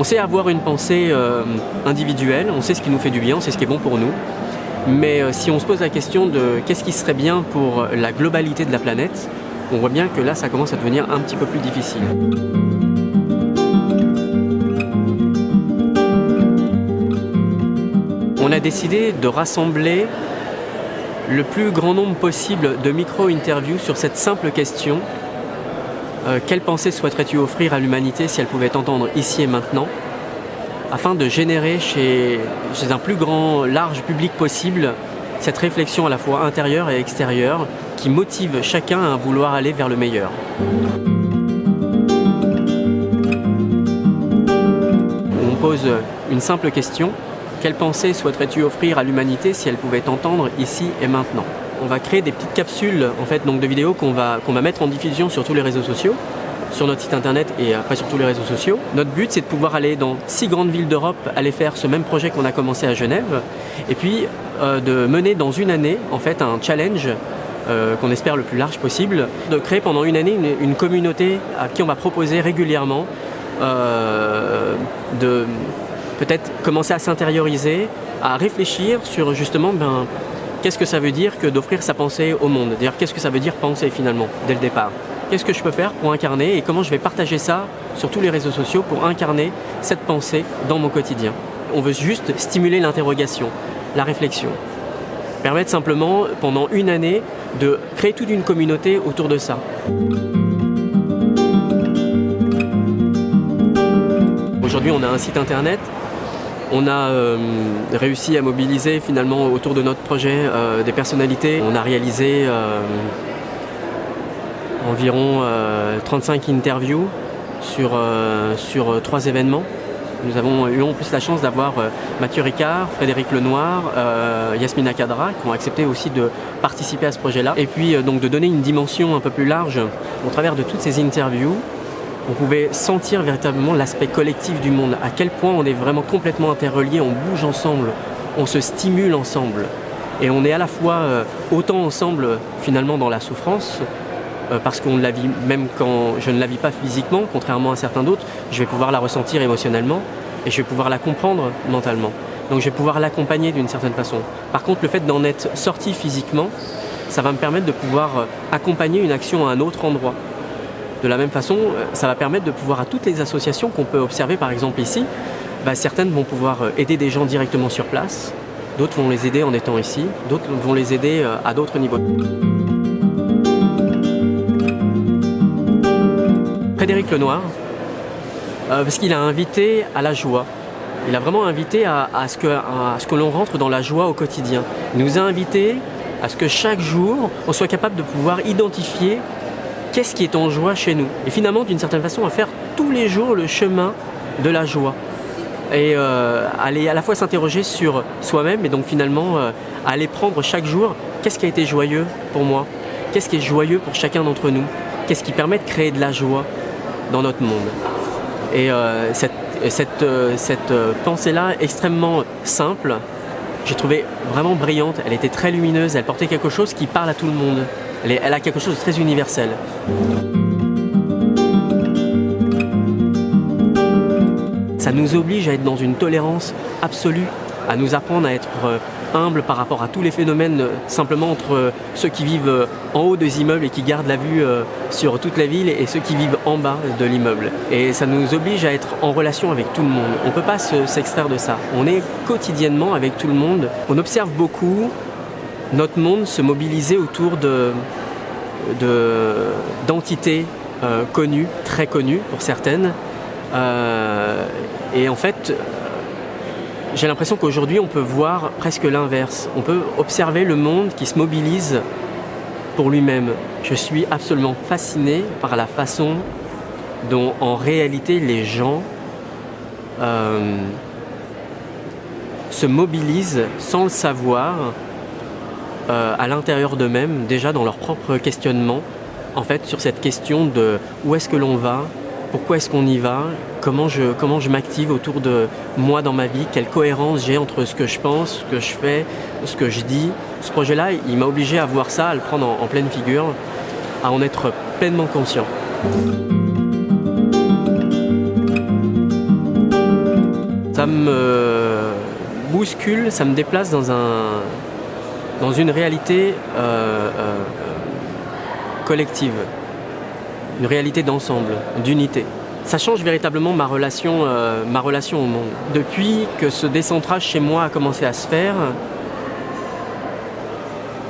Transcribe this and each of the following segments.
On sait avoir une pensée euh, individuelle, on sait ce qui nous fait du bien, on sait ce qui est bon pour nous. Mais euh, si on se pose la question de qu'est-ce qui serait bien pour la globalité de la planète, on voit bien que là, ça commence à devenir un petit peu plus difficile. On a décidé de rassembler le plus grand nombre possible de micro-interviews sur cette simple question euh, quelle pensée souhaiterais-tu offrir à l'humanité si elle pouvait t'entendre ici et maintenant afin de générer chez, chez, un plus grand, large public possible cette réflexion à la fois intérieure et extérieure qui motive chacun à vouloir aller vers le meilleur? On pose une simple question, quelle pensée souhaiterais-tu offrir à l'humanité si elle pouvait t'entendre ici et maintenant? On va créer des petites capsules en fait, donc de vidéos qu'on va, mettre en diffusion sur tous les réseaux sociaux sur notre site internet et après sur tous les réseaux sociaux. Notre but c'est de pouvoir aller dans six grandes villes d'Europe, aller faire ce même projet qu'on a commencé à Genève et puis euh, de mener dans une année en fait un challenge euh, qu'on espère le plus large possible, de créer pendant une année une, communauté à qui on va proposer régulièrement euh, de peut-être commencer à s'intérioriser, à réfléchir sur justement ben, qu'est-ce que ça veut dire que d'offrir sa pensée au monde? D'ailleurs, qu'est-ce que ça veut dire penser finalement, dès le départ? Qu'est-ce que je peux faire pour incarner et comment je vais partager ça sur tous les réseaux sociaux pour incarner cette pensée dans mon quotidien? On veut juste stimuler l'interrogation, la réflexion. Permettre simplement, pendant une année, de créer toute une communauté autour de ça. Aujourd'hui, on a un site internet on a euh, réussi à mobiliser finalement autour de notre projet euh, des personnalités. On a réalisé euh, environ 35 interviews sur, sur trois événements. Nous avons eu en plus la chance d'avoir Mathieu Ricard, Frédéric Lenoir, Yasmina Kadra qui ont accepté aussi de participer à ce projet-là. Et puis donc de donner une dimension un peu plus large au travers de toutes ces interviews on pouvait sentir véritablement l'aspect collectif du monde, à quel point on est vraiment complètement interreliés, on bouge ensemble, on se stimule ensemble. Et on est à la fois euh, autant ensemble finalement dans la souffrance, euh, parce qu'on la vit même quand je ne la vis pas physiquement, contrairement à certains d'autres, je vais pouvoir la ressentir émotionnellement et je vais pouvoir la comprendre mentalement. Donc je vais pouvoir l'accompagner d'une certaine façon. Par contre, le fait d'en être sorti physiquement, ça va me permettre de pouvoir euh, accompagner une action à un autre endroit. De la même façon, euh, ça va permettre de pouvoir à toutes les associations qu'on peut observer par exemple ici, bah, certaines vont pouvoir euh, aider des gens directement sur place, d'autres vont les aider en étant ici, d'autres vont les aider euh, à d'autres niveaux. Frédéric Lenoir, parce qu'il a invité à la joie. Il a vraiment invité à, ce que, que l'on rentre dans la joie au quotidien. Il nous a invités à ce que chaque jour, on soit capable de pouvoir identifier qu'est-ce qui est en joie chez nous Et finalement, d'une certaine façon, à faire tous les jours le chemin de la joie. Et euh, aller à la fois s'interroger sur soi-même et donc finalement euh, aller prendre chaque jour qu'est-ce qui a été joyeux pour moi? Qu'est-ce qui est joyeux pour chacun d'entre nous? Qu'est-ce qui permet de créer de la joie dans notre monde? Et euh, cette, cette, cette pensée-là, extrêmement simple, j'ai trouvé vraiment brillante, elle était très lumineuse, elle portait quelque chose qui parle à tout le monde. Elle, a quelque chose de très universel. Ça nous oblige à être dans une tolérance absolue, à nous apprendre à être euh, humble par rapport à tous les phénomènes euh, simplement entre euh, ceux qui vivent en haut des immeubles et qui gardent la vue sur toute la ville et ceux qui vivent en bas de l'immeuble. Et ça nous oblige à être en relation avec tout le monde. On ne peut pas s'extraire de ça. On est quotidiennement avec tout le monde. On observe beaucoup notre monde se mobilisait autour d'entités euh, connues, très connues pour certaines. Euh, et en fait, j'ai l'impression qu'aujourd'hui, on peut voir presque l'inverse. On peut observer le monde qui se mobilise pour lui-même. Je suis absolument fasciné par la façon dont, en réalité, les gens euh, se mobilisent sans le savoir euh, à l'intérieur d'eux-mêmes, déjà dans leur propre questionnement, en fait, sur cette question de où est-ce que l'on va, pourquoi est-ce qu'on y va, comment je, comment je m'active autour de moi dans ma vie, quelle cohérence j'ai entre ce que je pense, ce que je fais, ce que je dis. Ce projet-là, il m'a obligé à voir ça, à le prendre en pleine figure, à en être pleinement conscient. me bouscule, ça me déplace dans, un, dans une réalité euh, euh, collective, une réalité d'ensemble, d'unité. Ça change véritablement ma relation, euh, ma relation au monde. Depuis que ce décentrage chez moi a commencé à se faire,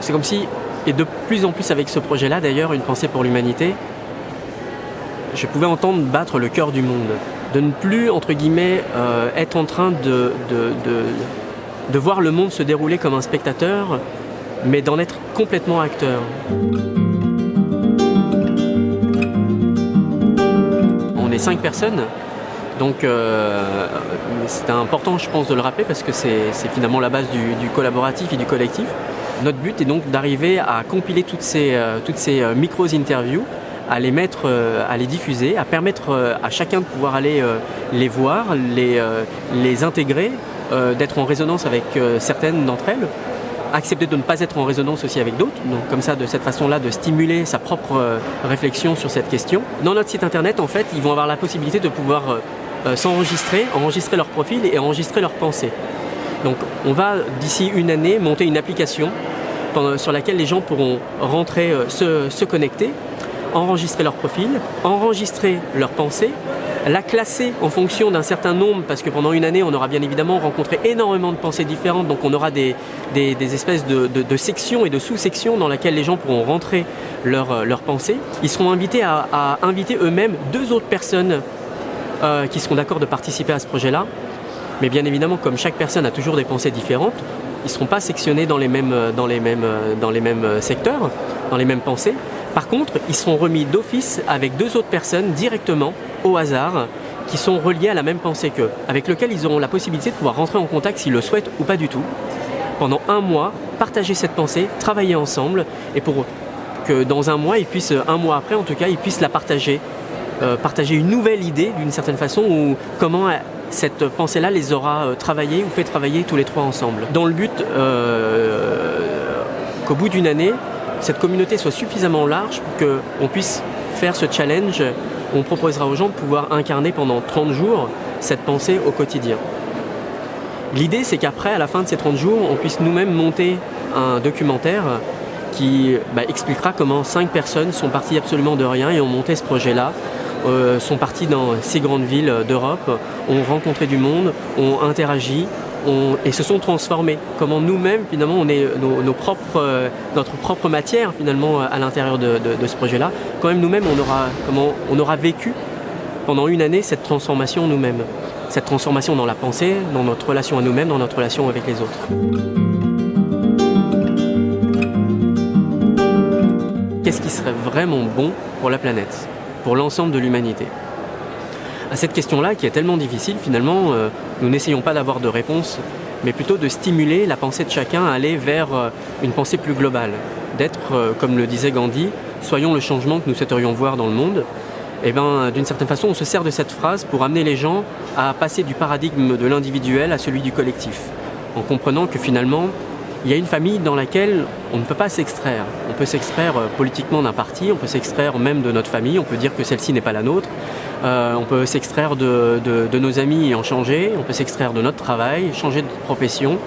c'est comme si, et de plus en plus avec ce projet-là d'ailleurs, une pensée pour l'humanité, je pouvais entendre battre le cœur du monde de ne plus, entre guillemets, être en train de, de, voir le monde se dérouler comme un spectateur, mais d'en être complètement acteur. On est cinq personnes, donc euh, c'est important, je pense, de le rappeler parce que c'est finalement la base du, collaboratif et du collectif. Notre but est donc d'arriver à compiler toutes ces, euh, toutes ces micros-interviews à les mettre, euh, à les diffuser, à permettre euh, à chacun de pouvoir aller euh, les voir, les, les intégrer, d'être en résonance avec certaines d'entre elles, accepter de ne pas être en résonance aussi avec d'autres, donc comme ça de cette façon-là de stimuler sa propre réflexion sur cette question. Dans notre site internet en fait ils vont avoir la possibilité de pouvoir s'enregistrer, enregistrer leur profil et enregistrer leurs pensées. Donc on va d'ici une année monter une application sur laquelle les gens pourront rentrer, se, se connecter enregistrer leur profil, enregistrer leurs pensées, la classer en fonction d'un certain nombre, parce que pendant une année, on aura bien évidemment rencontré énormément de pensées différentes, donc on aura des, espèces de, sections et de sous-sections dans lesquelles les gens pourront rentrer leurs leur pensées. Ils seront invités à, inviter eux-mêmes deux autres personnes euh, qui seront d'accord de participer à ce projet-là. Mais bien évidemment, comme chaque personne a toujours des pensées différentes, ils ne seront pas sectionnés dans les mêmes, mêmes secteurs, dans les mêmes pensées. Par contre, ils seront remis d'office avec deux autres personnes directement, au hasard, qui sont reliées à la même pensée qu'eux, avec lesquelles ils auront la possibilité de pouvoir rentrer en contact s'ils le souhaitent ou pas du tout. Pendant un mois, partager cette pensée, travailler ensemble, et pour que dans un mois, ils puissent, un mois après en tout cas, ils puissent la partager, euh, partager une nouvelle idée d'une certaine façon, ou comment cette pensée-là les aura euh, travaillés ou fait travailler tous les trois ensemble. Dans le but euh, qu'au bout d'une année, cette communauté soit suffisamment large pour qu'on puisse faire ce challenge. On proposera aux gens de pouvoir incarner pendant 30 jours cette pensée au quotidien. L'idée, c'est qu'après, à la fin de ces 30 jours, on puisse nous-mêmes monter un documentaire qui bah, expliquera comment cinq personnes sont parties absolument de rien et ont monté ce projet-là, euh, sont parties dans six grandes villes d'Europe, ont rencontré du monde, ont interagi, et se sont transformés. Comment nous-mêmes, finalement, on est euh, notre propre matière, finalement, à l'intérieur de, ce projet-là. Quand même, nous-mêmes, on aura vécu pendant une année cette transformation nous-mêmes. Cette transformation dans la pensée, dans notre relation à nous-mêmes, dans notre relation avec les autres. Qu'est-ce qui serait vraiment bon pour la planète, pour l'ensemble de l'humanité? À cette question-là, qui est tellement difficile, finalement, euh, nous n'essayons pas d'avoir de réponse, mais plutôt de stimuler la pensée de chacun à aller vers euh, une pensée plus globale, d'être, euh, comme le disait Gandhi, soyons le changement que nous souhaiterions voir dans le monde. Et eh bien, d'une certaine façon, on se sert de cette phrase pour amener les gens à passer du paradigme de l'individuel à celui du collectif, en comprenant que finalement, il y a une famille dans laquelle on ne peut pas s'extraire. On peut s'extraire politiquement d'un parti, on peut s'extraire même de notre famille, on peut dire que celle-ci n'est pas la nôtre, euh, on peut s'extraire de, nos amis et en changer, on peut s'extraire de notre travail, changer de profession.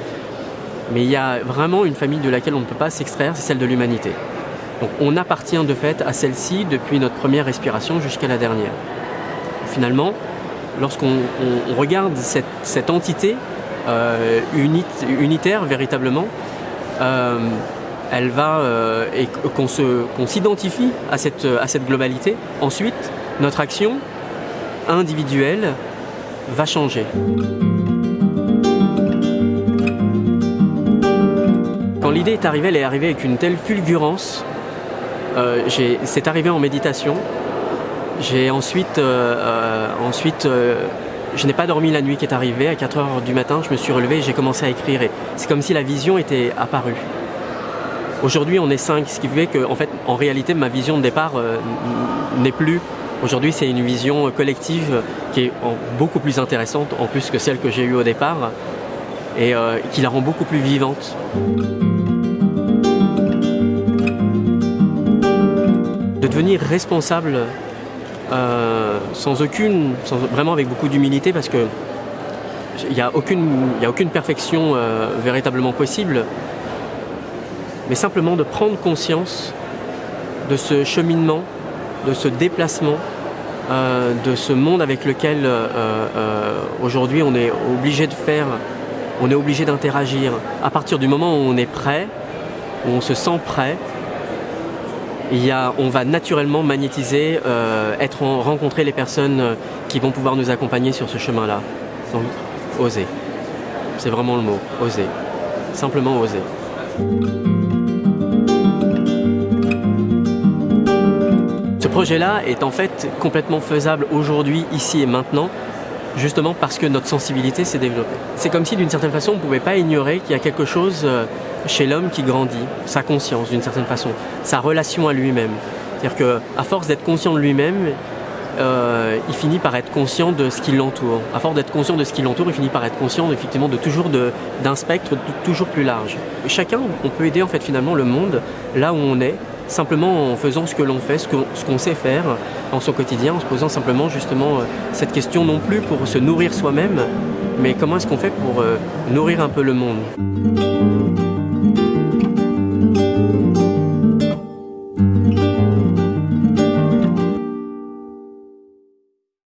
Mais il y a vraiment une famille de laquelle on ne peut pas s'extraire, c'est celle de l'humanité. Donc on appartient de fait à celle-ci depuis notre première respiration jusqu'à la dernière. Finalement, lorsqu'on regarde cette, entité euh, unitaire véritablement, euh, elle va et qu'on s'identifie à cette, à cette globalité. Ensuite, notre action, individuelle va changer. Quand l'idée est arrivée, elle est arrivée avec une telle fulgurance. Euh, c'est arrivé en méditation. J'ai ensuite, euh, euh, ensuite je n'ai pas dormi la nuit qui est arrivée. À 4 heures du matin, je me suis relevé et j'ai commencé à écrire. C'est comme si la vision était apparue. Aujourd'hui, on est 5, ce qui fait que, en fait, en réalité, ma vision de départ n'est plus Aujourd'hui, c'est une vision collective qui est beaucoup plus intéressante, en plus que celle que j'ai eue au départ, et euh, qui la rend beaucoup plus vivante. De devenir responsable euh, sans aucune, vraiment avec beaucoup d'humilité, parce que il n'y a, a, aucune perfection euh, véritablement possible, mais simplement de prendre conscience de ce cheminement, de ce déplacement, euh, de ce monde avec lequel euh, aujourd'hui on est obligé de faire, on est obligé d'interagir. À partir du moment où on est prêt, où on se sent prêt, on va naturellement magnétiser, être rencontrer les personnes qui vont pouvoir nous accompagner sur ce chemin-là. Donc, oser. C'est vraiment le mot, oser. Simplement oser. Projet-là est en fait complètement faisable aujourd'hui, ici et maintenant, justement parce que notre sensibilité s'est développée. C'est comme si d'une certaine façon on ne pouvait pas ignorer qu'il y a quelque chose euh, chez l'homme qui grandit, sa conscience d'une certaine façon, sa relation à lui-même. C'est-à-dire qu'à force d'être conscient de lui-même, euh, il finit par être conscient de ce qui l'entoure. À force d'être conscient de ce qui l'entoure, il finit par être conscient effectivement de toujours d'un spectre toujours plus large. chacun, on peut aider en fait finalement le monde là où on est, simplement en faisant ce que l'on fait, ce qu'on sait faire dans son quotidien, en se posant simplement justement euh, cette question non plus pour se nourrir soi-même, mais comment est-ce qu'on fait pour euh, nourrir un peu le monde?